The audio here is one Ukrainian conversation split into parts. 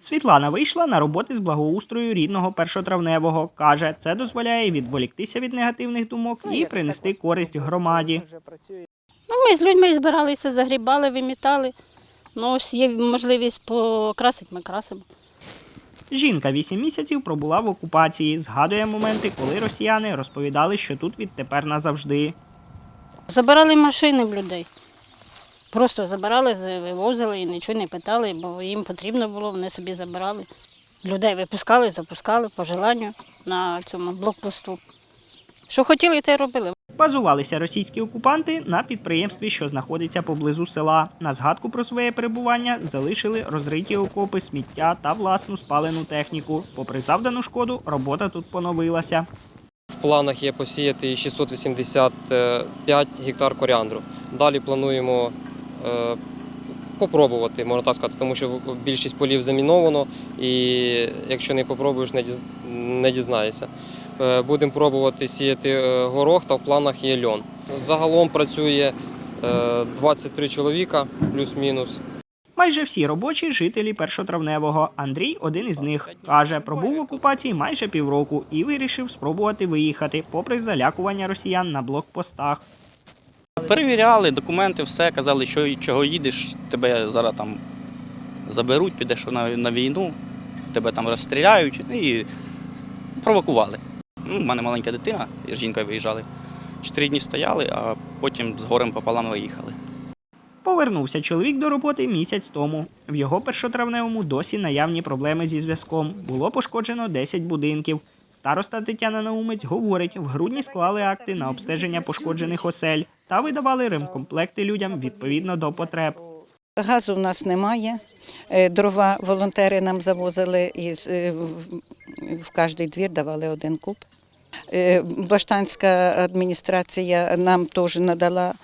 Світлана вийшла на роботи з благоустрою рідного першотравневого. Каже, це дозволяє відволіктися від негативних думок і принести користь громаді. Ну, ми з людьми збиралися, загрібали, вимітали. Ну, ось є можливість покрасити, ми красимо. Жінка вісім місяців пробула в окупації. Згадує моменти, коли росіяни розповідали, що тут відтепер назавжди. Забирали машини в людей. Просто забирали, вивозили і нічого не питали, бо їм потрібно було, вони собі забирали. Людей випускали, запускали по желанню на цьому блокпосту. Що хотіли, те й робили. Базувалися російські окупанти на підприємстві, що знаходиться поблизу села. На згадку про своє перебування залишили розриті окопи, сміття та власну спалену техніку. Попри завдану шкоду, робота тут поновилася. В планах є посіяти 685 гектар коріандру. Далі плануємо попробувати, можна так сказати, тому що більшість полів заміновано, і якщо не попробуєш, не дізнаєшся. Е, Будемо пробувати сіяти е, горох, та в планах є льон. Загалом працює е, 23 чоловіка, плюс-мінус. Майже всі робочі жителі першотравневого. Андрій один із них. Каже, пробув в окупації майже півроку і вирішив спробувати виїхати, попри залякування росіян на блокпостах. Перевіряли документи, все, казали, що чого їдеш, тебе зараз там заберуть, підеш на, на війну, тебе там розстріляють і провокували. Ну, у мене маленька дитина, з жінкою виїжджали. Чотири дні стояли, а потім з горем пополам виїхали. Повернувся чоловік до роботи місяць тому. В його першотравневому досі наявні проблеми зі зв'язком. Було пошкоджено 10 будинків. Староста Тетяна Наумець говорить, в грудні склали акти на обстеження пошкоджених осель та видавали ремкомплекти людям відповідно до потреб. Газу в нас немає. Е, Дрова волонтери нам завозили і е, в- кожний двір давали один куб. Е, Баштанська адміністрація нам теж надала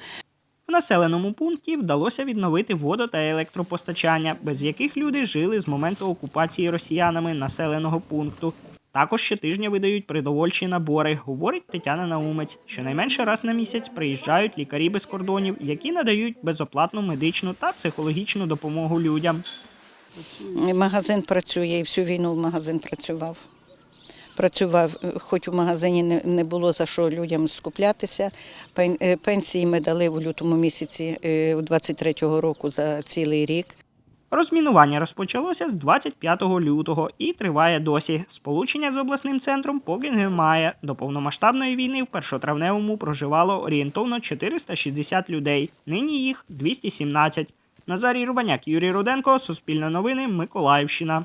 В населеному пункті вдалося відновити водо та електропостачання, без яких люди жили з моменту окупації росіянами населеного пункту. Також щотижня видають продовольчі набори, говорить Тетяна Наумець. Щонайменше раз на місяць приїжджають лікарі без кордонів, які надають безоплатну медичну та психологічну допомогу людям. Магазин працює і всю війну магазин працював. Працював, е, хоч у магазині не- було за що людям скуплятися. Е, Пенсії ми дали в лютому місяці е, 23-го року за цілий рік. Розмінування розпочалося з 25 лютого і триває досі. Сполучення з обласним центром поки немає. До повномасштабної війни в першотравневому проживало орієнтовно 460 людей. Нині їх 217. Назарій Рубаняк, Юрій Руденко, Суспільне новини, Миколаївщина.